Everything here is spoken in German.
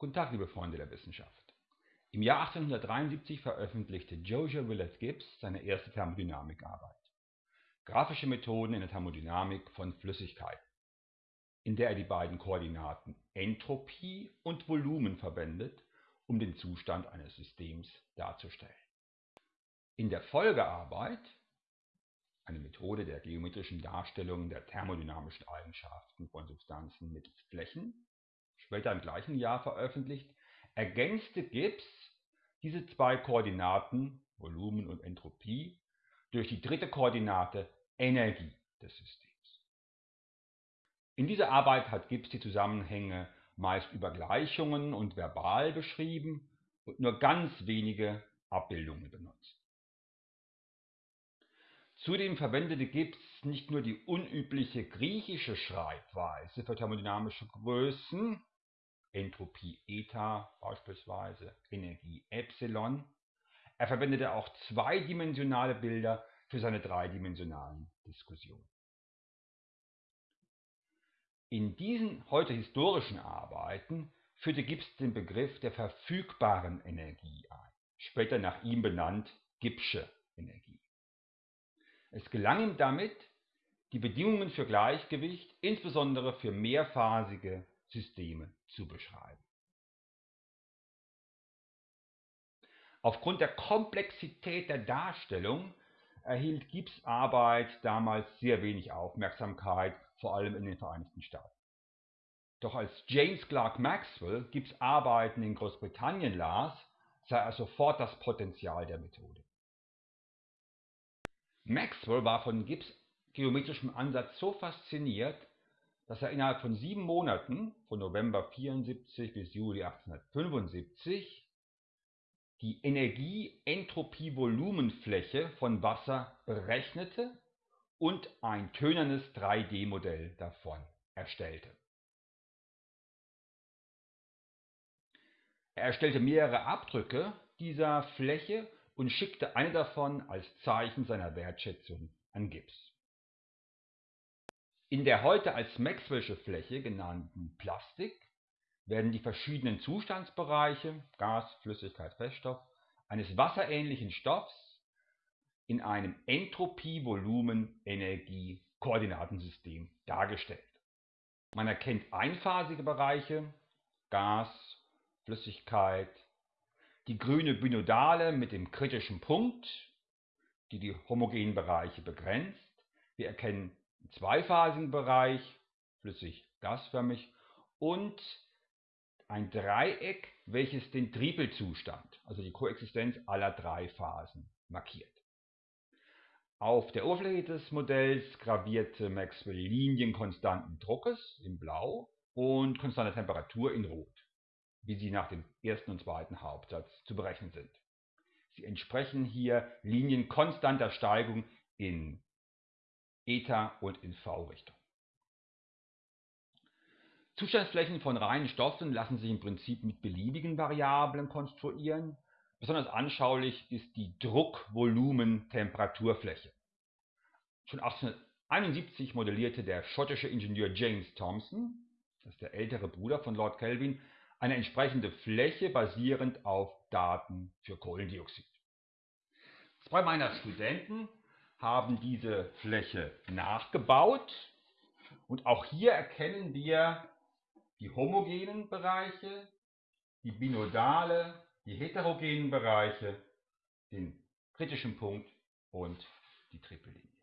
Guten Tag, liebe Freunde der Wissenschaft. Im Jahr 1873 veröffentlichte Josiah Willard Gibbs seine erste Thermodynamikarbeit Graphische Methoden in der Thermodynamik von Flüssigkeiten, in der er die beiden Koordinaten Entropie und Volumen verwendet, um den Zustand eines Systems darzustellen. In der Folgearbeit eine Methode der geometrischen Darstellung der thermodynamischen Eigenschaften von Substanzen mittels Flächen, später im gleichen Jahr veröffentlicht, ergänzte Gibbs diese zwei Koordinaten Volumen und Entropie durch die dritte Koordinate Energie des Systems. In dieser Arbeit hat Gibbs die Zusammenhänge meist über Gleichungen und verbal beschrieben und nur ganz wenige Abbildungen benutzt. Zudem verwendete Gibbs nicht nur die unübliche griechische Schreibweise für thermodynamische Größen Entropie Eta beispielsweise, Energie Epsilon, er verwendete auch zweidimensionale Bilder für seine dreidimensionalen Diskussionen. In diesen heute historischen Arbeiten führte Gibbs den Begriff der verfügbaren Energie ein, später nach ihm benannt Gibbsche Energie. Es gelang ihm damit, die Bedingungen für Gleichgewicht, insbesondere für mehrphasige Systeme zu beschreiben. Aufgrund der Komplexität der Darstellung erhielt Gibbs Arbeit damals sehr wenig Aufmerksamkeit, vor allem in den Vereinigten Staaten. Doch als James Clerk Maxwell Gibbs Arbeiten in Großbritannien las, sah er sofort das Potenzial der Methode. Maxwell war von Gibbs geometrischem Ansatz so fasziniert, dass er innerhalb von sieben Monaten, von November 74 bis Juli 1875, die Energie-Entropie-Volumenfläche von Wasser berechnete und ein tönernes 3D-Modell davon erstellte. Er erstellte mehrere Abdrücke dieser Fläche und schickte eine davon als Zeichen seiner Wertschätzung an Gibbs. In der heute als Maxwell'sche Fläche genannten Plastik werden die verschiedenen Zustandsbereiche (Gas, Flüssigkeit, Feststoff) eines wasserähnlichen Stoffs in einem Entropie-Volumen-Energie-Koordinatensystem dargestellt. Man erkennt einphasige Bereiche (Gas, Flüssigkeit), die grüne Binodale mit dem kritischen Punkt, die die homogenen Bereiche begrenzt. Wir erkennen einen zweiphasigen Bereich (flüssig-gasförmig) und ein Dreieck, welches den Tripelzustand, also die Koexistenz aller drei Phasen, markiert. Auf der Oberfläche des Modells gravierte Maxwell Linien konstanten Druckes in Blau und konstanter Temperatur in Rot, wie sie nach dem ersten und zweiten Hauptsatz zu berechnen sind. Sie entsprechen hier Linien konstanter Steigung in Eta und in V-Richtung. Zustandsflächen von reinen Stoffen lassen sich im Prinzip mit beliebigen Variablen konstruieren. Besonders anschaulich ist die Druck-Volumen-Temperaturfläche. Schon 1871 modellierte der schottische Ingenieur James Thomson, das ist der ältere Bruder von Lord Kelvin, eine entsprechende Fläche basierend auf Daten für Kohlendioxid. Zwei meiner Studenten haben diese Fläche nachgebaut und auch hier erkennen wir die homogenen Bereiche, die binodale, die heterogenen Bereiche, den kritischen Punkt und die Trippellinie.